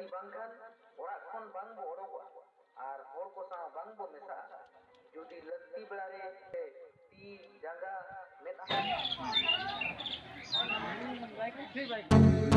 ᱜᱟᱹᱰᱤ ᱵᱟᱝᱠᱷᱟᱱ ᱚᱲᱟᱜ ᱠᱷᱚᱱ ᱵᱟᱝ ᱵᱚ ᱚᱰᱚᱠᱚᱜᱼᱟ ᱟᱨ ᱦᱚᱲ ᱠᱚ ᱥᱟᱶ ᱵᱟᱝ ᱵᱚ ᱢᱮᱥᱟᱜᱼᱟ ᱡᱩᱫᱤ ᱞᱟᱹᱠᱛᱤ ᱵᱮᱲᱟ ᱨᱮ ᱛᱤ ᱡᱟᱸᱜᱟ ᱢᱮᱫᱦᱟ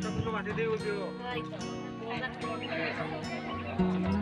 中とか出てくよ。はい